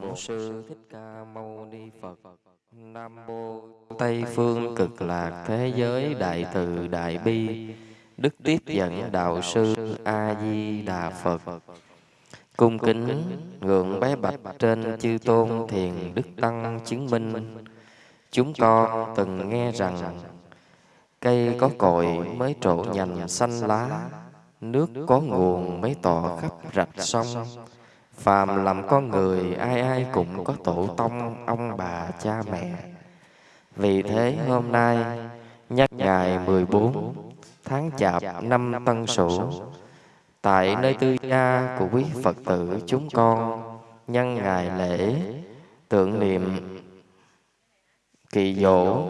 Bổn Sư Thích Ca Mâu Ni Phật. Nam Mô Tây Phương Cực Lạc Thế Giới Đại Từ Đại Bi. Đức Tiếp Dẫn Đạo Sư A-di-đà Phật. Cung kính ngưỡng bái bạch trên chư tôn thiền Đức Tăng chứng minh. Chúng con từng nghe rằng Cây có cội mới trổ nhành xanh lá. Nước có nguồn mới tỏ khắp rạch sông Phàm làm con người ai ai cũng có tổ tông ông bà cha mẹ. Vì thế hôm nay nhắc ngày 14 tháng chạp năm Tân Sửu Tại nơi tư gia của quý Phật tử chúng con Nhân ngày lễ tưởng niệm kỳ dỗ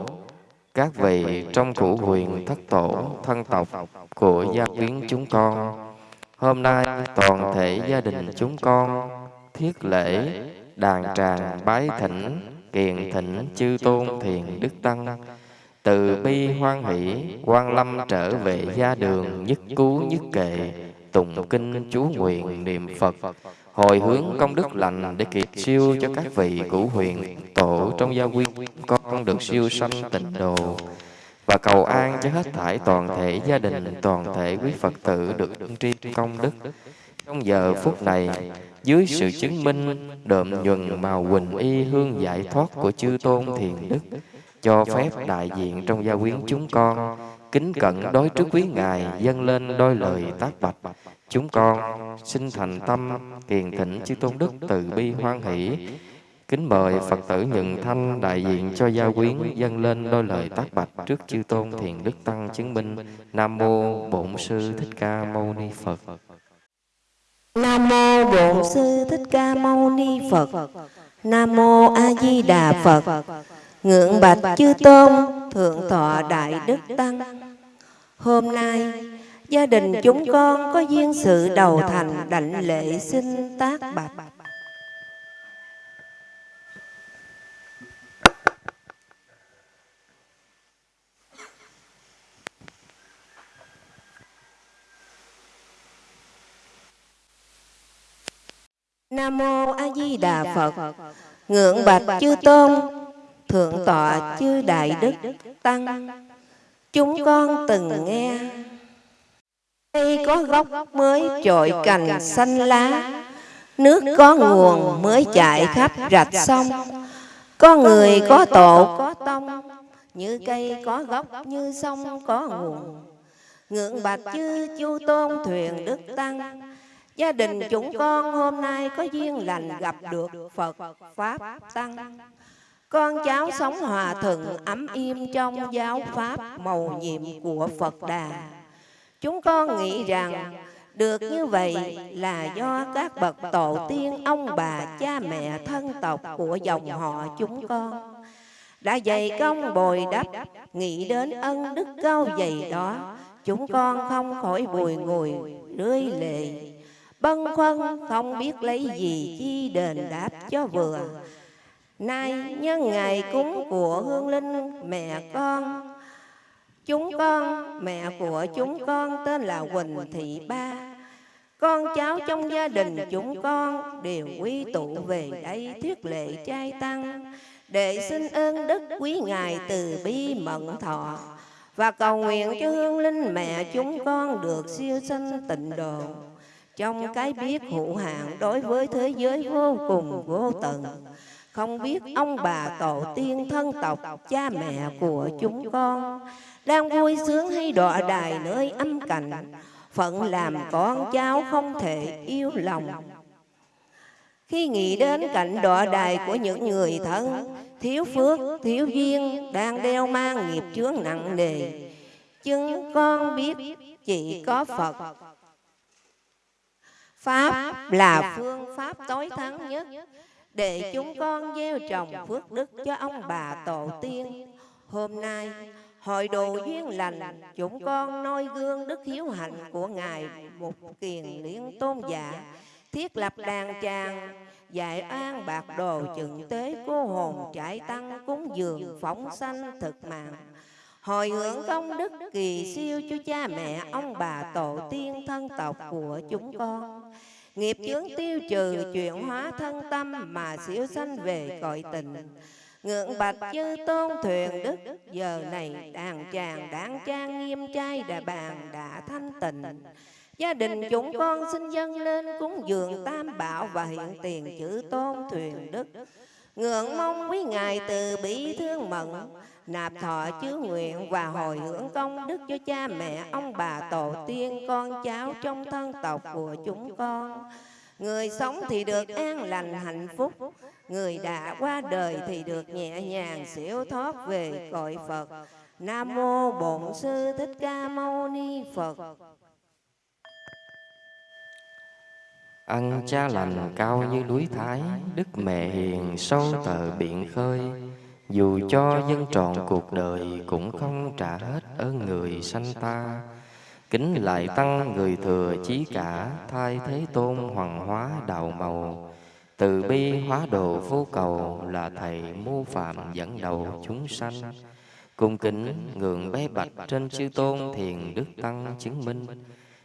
các vị trong cụ huyền thất tổ thân tộc của gia quyến chúng con Hôm nay toàn thể gia đình chúng con thiết lễ đàn tràng bái thỉnh kiện thỉnh chư tôn thiền đức tăng. Từ bi hoan hỷ, quan lâm trở về gia đường nhất cứu nhất kệ, tụng kinh chú nguyện niệm phật. Hồi hướng công đức lành để kiệt siêu cho các vị cửu huyền tổ trong gia quyến con được siêu sanh tịnh đồ và cầu an cho hết thảy toàn thể gia đình, toàn thể quý Phật tử được tri công đức. Trong giờ phút này, dưới sự chứng minh đượm nhuần màu quỳnh y hương giải thoát của chư tôn thiền đức, cho phép đại diện trong gia quyến chúng con. kính cẩn đối trước quý ngài dâng lên đôi lời tác bạch. chúng con xin thành tâm kiền thỉnh chư tôn đức từ bi hoan hỷ Kính mời Phật tử Nhận Thanh đại diện cho gia quyến dâng lên đôi lời tác bạch trước chư tôn thiền đức tăng chứng minh Nam mô Bổn sư Thích Ca Mâu Ni Phật. Nam mô Bổn sư Thích Ca Mâu Ni Phật. Nam mô A Di Đà Phật. Ngưỡng bạch chư tôn, thượng tọa đại đức tăng. Hôm nay, gia đình chúng con có duyên sự đầu thành đảnh lễ xin tác bạch Nam mô A Di Đà Phật. Ngưỡng bạch chư tôn, thượng tọa chư đại đức tăng. Chúng con từng nghe. Cây có gốc mới trội cành xanh lá. Nước có nguồn mới chạy khắp rạch sông. Có người có tổ có tông. Như cây có gốc như sông có nguồn. Ngưỡng bạch chư chu tôn thuyền đức tăng Gia đình chúng con hôm nay có duyên lành gặp được Phật, Pháp, Tăng. Con cháu sống hòa thuận ấm im trong giáo Pháp màu nhiệm của Phật Đà. Chúng con nghĩ rằng được như vậy là do các bậc tổ tiên, ông bà, cha mẹ, thân tộc của dòng họ chúng con. đã dày công bồi đắp, nghĩ đến ân đức cao dày đó, chúng con không khỏi bùi ngùi, rơi lệ bâng khuâng không biết lấy gì chi đền đáp cho vừa. nay nhân ngày cúng của hương linh mẹ con. chúng con mẹ của chúng con tên là quỳnh thị ba. Con cháu trong gia đình chúng con đều quy tụ về đây thuyết lệ trai tăng. để xin ơn đức quý ngài từ bi mận thọ. và cầu nguyện cho hương linh mẹ chúng con được siêu sanh tịnh độ trong cái biết hữu hạn đối với thế giới vô cùng vô tận. không biết ông bà tổ tiên thân tộc cha mẹ của chúng con đang vui sướng hay đọa đài nơi âm cảnh phận làm con cháu không thể yêu lòng. khi nghĩ đến cảnh đọa đài của những người thân thiếu phước thiếu duyên đang đeo mang nghiệp chướng nặng nề. chứng con biết chỉ có phật Pháp là phương pháp tối thắng nhất. để chúng con gieo trồng phước đức cho ông bà tổ tiên. Hôm nay, hội đồ duyên lành, chúng con noi gương đức hiếu hạnh của Ngài Mục Kiền Liên Tôn Giả, thiết lập đàn tràng, dạy an bạc đồ chừng tế cô hồn trải tăng cúng dường phóng sanh thực mạng hồi hướng công đức kỳ siêu cho cha mẹ ông bà tổ tiên thân tộc của chúng con. Nghiệp chướng tiêu trừ chuyển hóa thân tâm mà siêu sanh về cõi tình. Ngưỡng bạch chư tôn thuyền đức Giờ này đàn tràng đáng trang nghiêm trai đà bàn đã thanh tịnh. Gia đình chúng con xin dâng lên cúng dường tam bảo và hiện tiền chữ tôn thuyền đức. Ngưỡng mong quý ngài từ bi thương mận Nạp thọ chứa nguyện và hồi hướng công đức cho cha mẹ, ông bà, tổ tiên, con cháu trong thân tộc của chúng con. Người sống thì được an lành hạnh phúc. Người đã qua đời thì được nhẹ nhàng siêu thoát về cõi Phật. Nam Mô Bổn Sư Thích Ca Mâu Ni Phật. Ăn cha lành cao như núi Thái Đức mẹ hiền sâu tờ biển khơi Dù cho dân trọn cuộc đời Cũng không trả hết ơn người sanh ta. Kính lại tăng người thừa chí cả Thay thế tôn hoàng hóa đạo màu. Từ bi hóa đồ vô cầu Là thầy mô phạm dẫn đầu chúng sanh. Cung kính ngưỡng bé bạch trên chư tôn thiền đức tăng chứng minh.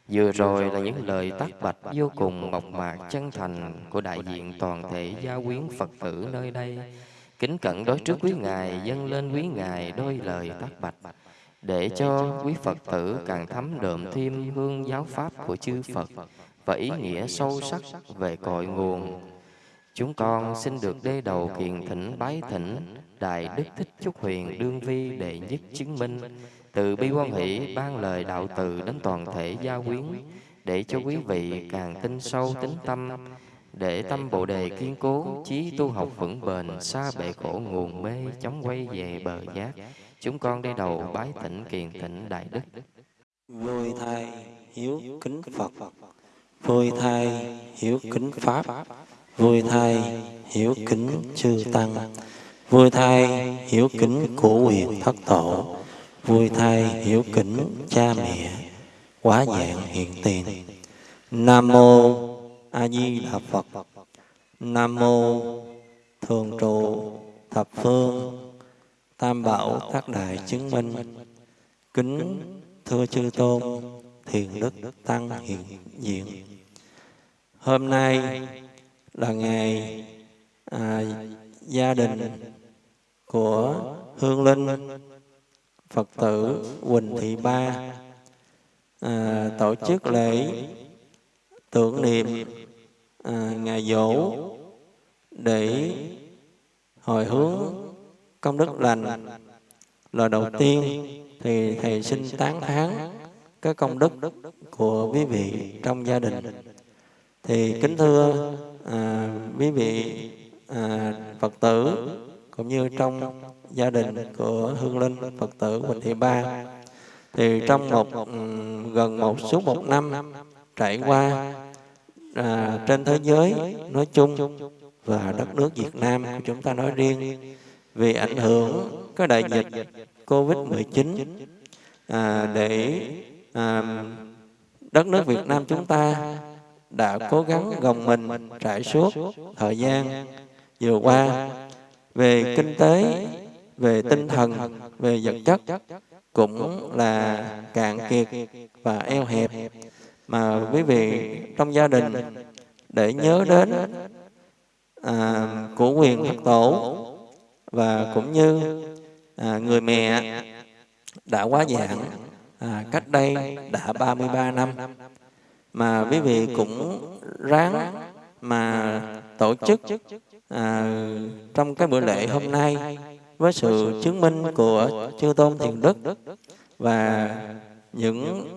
Vừa rồi là những lời tắt bạch vô cùng mộc mạc chân thành của đại diện toàn thể gia quyến Phật tử. nơi đây. Kính cẩn đối trước quý Ngài, dâng lên quý Ngài đôi lời tắt bạch, để cho quý Phật tử càng thấm đượm thêm hương giáo pháp của chư Phật và ý nghĩa sâu sắc về cội nguồn. Chúng con xin được đê đầu kiền thỉnh bái thỉnh Đại Đức Thích Trúc Huyền Đương Vi đệ nhất chứng minh. từ bi quan hỷ ban lời đạo từ đến toàn thể gia quyến để cho quý vị càng tin sâu tính tâm để tâm bộ đề kiên cố chí tu học vững bền xa bể khổ nguồn mê chống quay về bờ giác. chúng con đây đầu bái thỉnh kiền thỉnh đại đức. Vui thai hiếu kính phật. Vui thai hiếu kính pháp. Vui thai hiếu kính chư tăng. Vui thai hiếu kính của quyền thất tổ. Vui thay hiểu kính cha mẹ quá dạng hiện tiền. Nam mô a di đà phật. Nam mô thường trụ thập phương. Tam bảo tác đại chứng minh. Kính thưa chư tôn thiền đức tăng hiện diện. Hôm nay là ngày à, gia đình của hương linh Phật tử Quỳnh Thị Ba à, tổ chức lễ tưởng niệm à, ngày dỗ để hồi hướng công đức lành. Lời đầu tiên thì thầy xin tán thán cái công đức của quý vị trong gia đình. Thì kính thưa à, quý vị à, Phật tử cũng như trong gia đình của Hương Linh Phật tử Quỳnh Thị Ba thì trong một ừ, gần một suốt một năm trải qua à, trên thế giới nói chung và đất nước Việt Nam của chúng ta nói riêng vì ảnh hưởng cái đại dịch Covid-19 à, để à, đất nước Việt Nam chúng ta đã cố gắng gồng mình trải suốt thời gian vừa qua về kinh tế về tinh thần, về vật chất cũng là cạn kiệt và eo hẹp mà quý vị trong gia đình để nhớ đến à, của quyền Phật tổ và cũng như à, người mẹ đã quá dạng à, cách đây đã 33 năm. mà quý vị cũng ráng mà tổ chức à, trong cái bữa lễ hôm nay với sự chứng minh của chư tôn thiền đức và những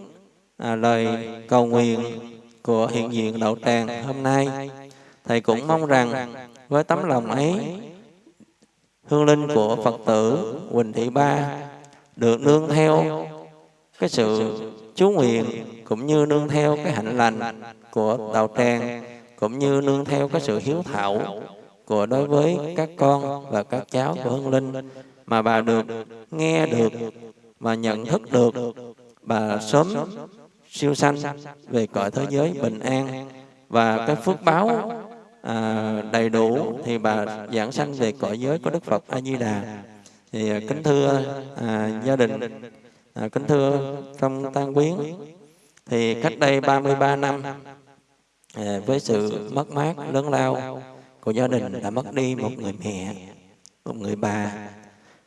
à, lời cầu nguyện của hiện diện đậu tràng hôm nay thầy cũng mong rằng với tấm lòng ấy hương linh của phật tử quỳnh thị ba được nương theo cái sự chú nguyện cũng như nương theo cái hạnh lành của đạo tràng cũng như nương theo cái sự hiếu thảo của đối với các con và các cháu của Hương Linh mà bà được nghe được và nhận thức được bà sớm siêu sanh về cõi thế giới bình an và cái phước báo à, đầy đủ thì bà giảng sanh về cõi giới của Đức Phật A Di Đà thì à, kính thưa à, gia đình à, kính thưa trong tang quyến thì cách đây 33 năm à, với sự mất mát lớn lao của gia đình đã mất đi một người mẹ, một người bà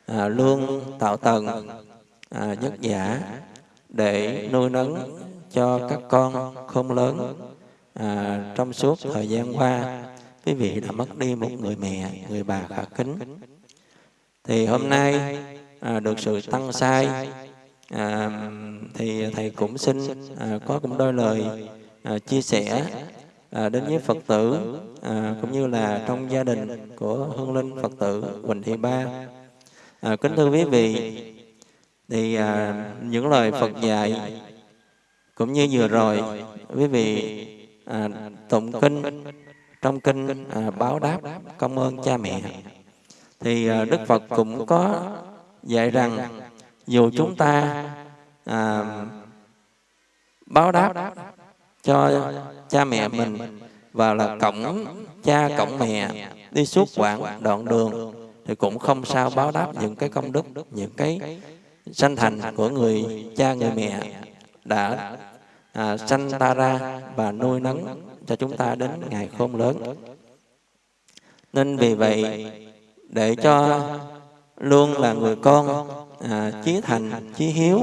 à, luôn tạo tầng à, nhất giả để nuôi nấng cho các con không lớn à, trong suốt thời gian qua quý vị đã mất đi một người mẹ người bà khả kính thì hôm nay à, được sự tăng sai à, thì thầy cũng xin à, có cũng đôi lời à, chia sẻ à, đến với Phật tử à, cũng như là trong gia đình của hương linh Phật tử Quỳnh Thị Ba. À, kính thưa quý vị, thì à, những lời Phật dạy cũng như vừa rồi quý vị à, tụng kinh trong kinh à, báo đáp công ơn cha mẹ. Thì à, Đức Phật cũng có dạy rằng dù chúng ta à, báo đáp cho cha mẹ mình và là cổng cha cổng mẹ đi suốt quãng đoạn đường thì cũng không sao báo đáp những cái công đức những cái sanh thành của người cha người mẹ đã à, sanh ta ra và nuôi nấng cho chúng ta đến ngày khôn lớn. Nên vì vậy để cho luôn là người con à, chí thành chí hiếu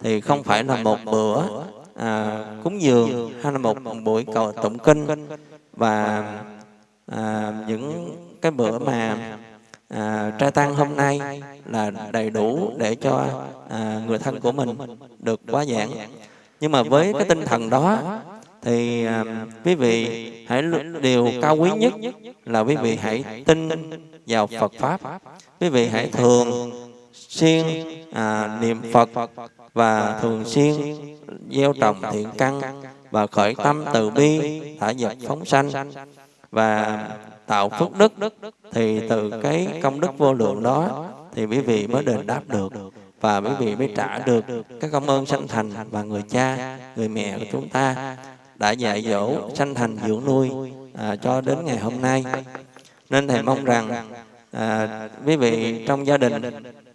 thì không phải là một bữa à, cúng dường hay là một buổi cầu tụng kinh và à, những cái bữa mà à, trai tăng hôm nay là đầy đủ để cho à, người thân của mình được quá giảng. Nhưng mà với cái tinh thần đó thì à, quý vị hãy điều cao quý nhất là quý vị hãy tin vào Phật pháp. Quý vị hãy thường xuyên à, niệm Phật và thường xuyên gieo trồng thiện căn và khởi tâm từ bi thả dập phóng sanh và tạo phước đức. Thì từ cái công đức vô lượng đó thì quý vị mới đền đáp được. Và quý vị mới trả được cái công ơn sanh thành và người cha người mẹ của chúng ta đã dạy dỗ sanh thành dưỡng nuôi à, cho đến ngày hôm nay. Nên thầy mong rằng à, quý vị trong gia đình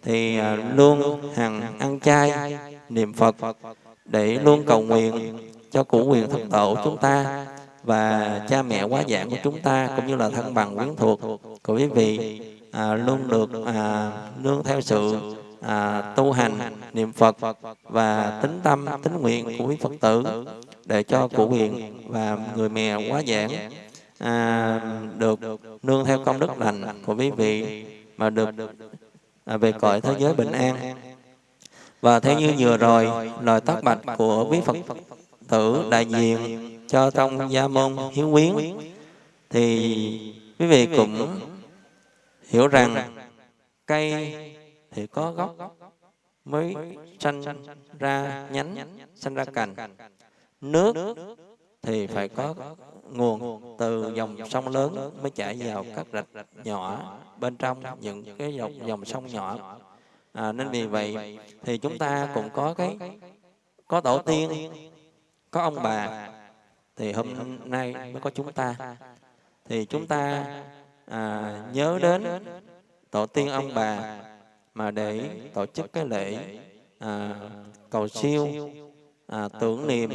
thì à, luôn hằng ăn chay niệm phật để luôn cầu nguyện cho cụ quyền thất tổ chúng ta và cha mẹ quá giảng của chúng ta cũng như là thân bằng quyến thuộc. Của quý vị à, luôn được à, nương theo sự à, tu hành niệm Phật và tính tâm tính nguyện của quý Phật tử để cho cụ quyền và người mẹ quá giảng à, được nương theo công đức lành của quý vị mà được à, về cõi thế giới bình an. Và theo như vừa rồi lời tác bạch của quý Phật tử đại diện cho trong gia môn hiếu quyến thì quý vị cũng hiểu rằng cây thì có gốc mới sanh ra nhánh sanh ra cành. Nước thì phải có nguồn từ dòng sông lớn mới chảy vào các rạch nhỏ bên trong những cái dòng dòng sông nhỏ. À, nên vì vậy thì chúng ta cũng có cái có tổ tiên có ông bà thì hôm nay mới có chúng ta. thì chúng ta à, nhớ đến tổ tiên ông bà mà để tổ chức cái lễ à, cầu siêu à, tưởng niệm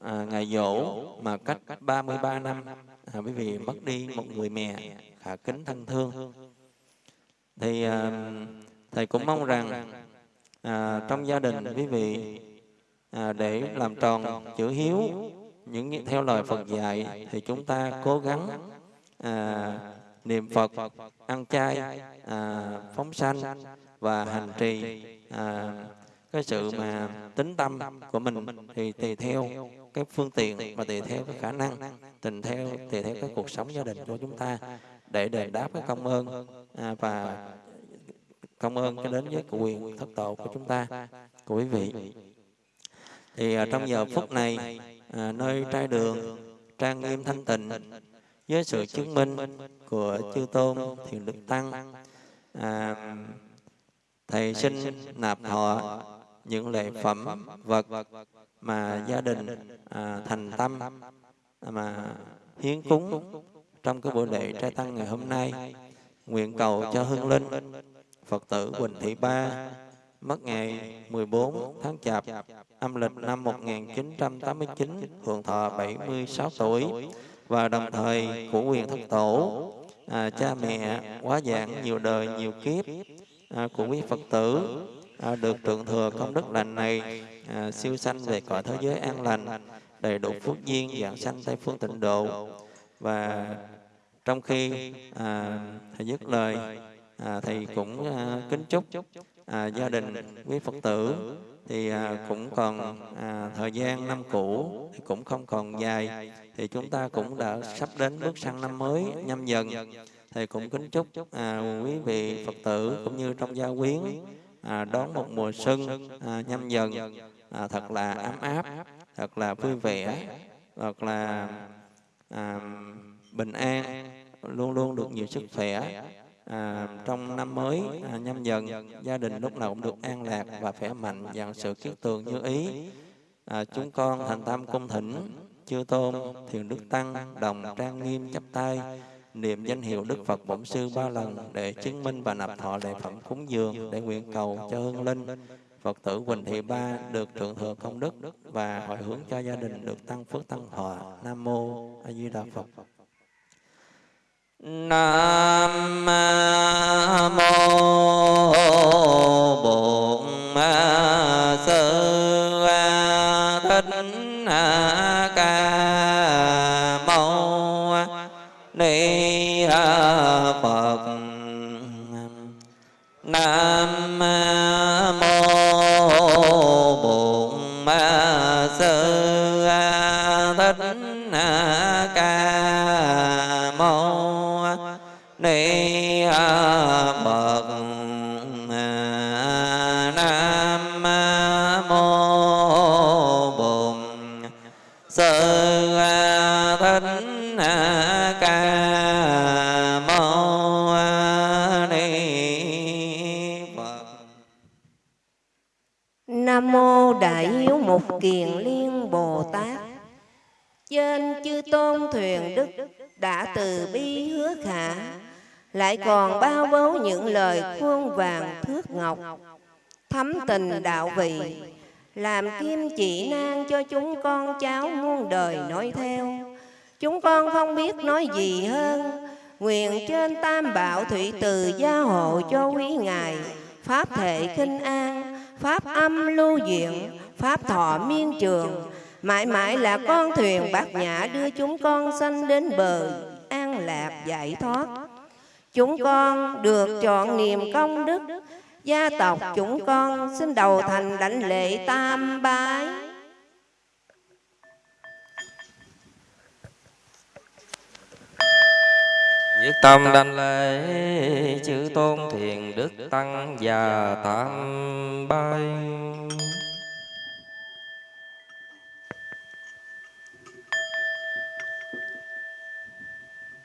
à, ngày dỗ mà cách 33 năm à, bởi vì mất đi một người mẹ khả kính thân thương. thì à, thầy cũng mong rằng à, trong gia đình quý vị à, để làm tròn chữ hiếu những theo lời Phật dạy thì chúng ta cố gắng à, niệm Phật, ăn chay, à, phóng sanh và hành trì à, cái sự mà tính tâm của mình thì tùy theo cái phương tiện và tùy theo cái khả năng tình theo tùy theo cái cuộc sống gia đình của chúng ta để đền đáp cái công ơn à, và công ơn cho đến với quyền thất tổ của chúng ta. Của quý vị thì à, trong giờ phút này à, nơi trai đường trang nghiêm thanh tịnh với sự chứng minh của chư tôn thiền đức tăng. À, thầy xin nạp thọ những lễ phẩm vật mà gia đình à, thành tâm mà hiến cúng trong cái buổi lễ trai tăng ngày hôm nay. Nguyện cầu cho hương linh phật tử quỳnh thị ba mất ngày 14 tháng Chạp, âm lịch năm 1989, hưởng thọ 76 tuổi và đồng thời của quyền thất tổ, à, cha mẹ quá dạng nhiều đời nhiều kiếp à, của quý Phật tử à, được tượng thừa công đức lành này à, siêu sanh về cõi thế giới an lành đầy đủ phước duyên dạng sanh tây phương tịnh độ. Và trong khi à, thầy dứt lời à, thầy cũng à, kính chúc à, gia đình quý phật tử thì à, cũng còn à, thời gian năm cũ thì cũng không còn dài. Thì chúng ta cũng đã sắp đến bước sang năm mới nhâm dần. Thì cũng kính chúc à, quý vị phật tử cũng như trong gia quyến à, đón một mùa xuân à, nhâm dần. À, thật là ấm áp thật là vui vẻ thật là à, bình an luôn luôn được nhiều sức khỏe à, trong năm mới à, nhâm dần gia đình lúc nào cũng được an lạc và khỏe mạnh và sự kiết tường như ý à, chúng con thành tâm cung thỉnh chư tôn thiền đức tăng đồng trang nghiêm chắp tay niệm danh hiệu đức phật bổn sư ba lần để chứng minh và nạp thọ lễ phẩm cúng dường để nguyện cầu cho hương linh Phật tử Quỳnh Thị Ba được thượng thừa công đức và hồi hướng cho gia đình được tăng phước tăng thọ. Nam mô A Di Đà Phật. Nam mô Bổn Sư Thích Ca Mâu Ni Phật. Nam mô Đại Hiếu Mục Kiền Liên Bồ Tát. Trên chư tôn thuyền đức đã từ bi hứa khả, lại còn bao bố những lời khuôn vàng thước ngọc, thấm tình đạo vị, làm kim chỉ nan cho chúng con cháu muôn đời nói theo. Chúng con không biết nói gì hơn, nguyện trên tam bảo thủy từ gia hộ cho quý ngài, pháp thể kinh an, pháp âm lưu diện, pháp thọ miên trường, mãi mãi là con thuyền bát nhã đưa chúng con sanh đến bờ an lạc giải thoát. Chúng con được chọn niềm công đức, gia tộc chúng con xin đầu thành đảnh lễ tam bái. Nhất tâm đảnh lễ chư tôn thiền đức tăng và tam.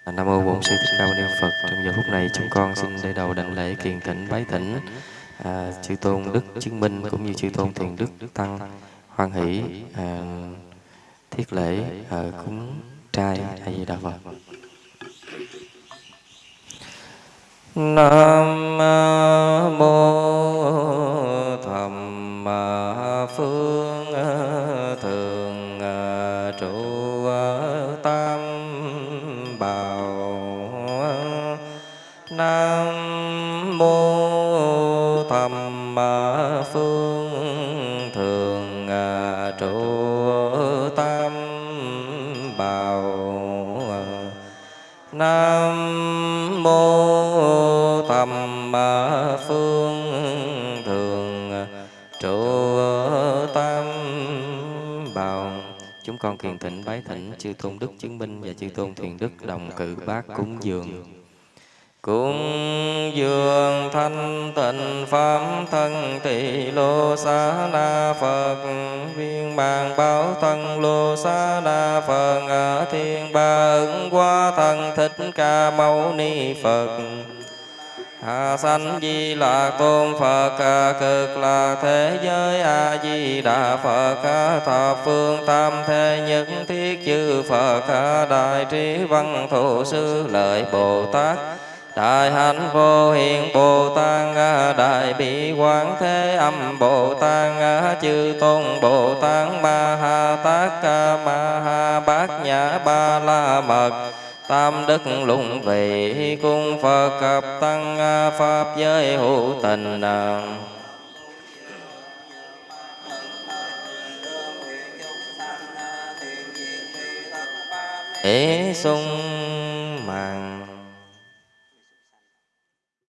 À, Nam mô Bổn Sư Thích Ca Mâu Ni Phật. Trong giờ phút này chúng con xin để đầu đảnh lễ kiền thỉnh bái thỉnh à, chư tôn đức chứng minh cũng như chư tôn thiền đức tăng hoan hỷ à, thiết lễ à, cúng trai a di đà phật Nam mô thầm phương thầm phương thường, trụ tam bảo chúng con kiền thỉnh bái thỉnh chư tôn đức chứng minh và chư tôn thiền đức đồng cự bát cúng dường. Cúng dường thanh tịnh pháp thân tỳ lô xá na Phật. Viên bàn báo thân lô xá na Phật. Ở thiên ba ứng qua thân thích ca mâu ni Phật a sanh di là tôn Phật ca cực là thế giới A di đà Phật. Ca thập phương tam thế nhất thiết chư Phật. Ca đại trí văn thù sư lợi Bồ Tát. Đại hạnh vô hiện Bồ Tát, Đại bi quán thế âm Bồ Tát, chư tôn Bồ Tát, Ma Ha Tát, Ma Ha Bát Nhã Ba La Mật, Tam đức lũng vị cung Phật cập tăng pháp giới hữu tình Ế sung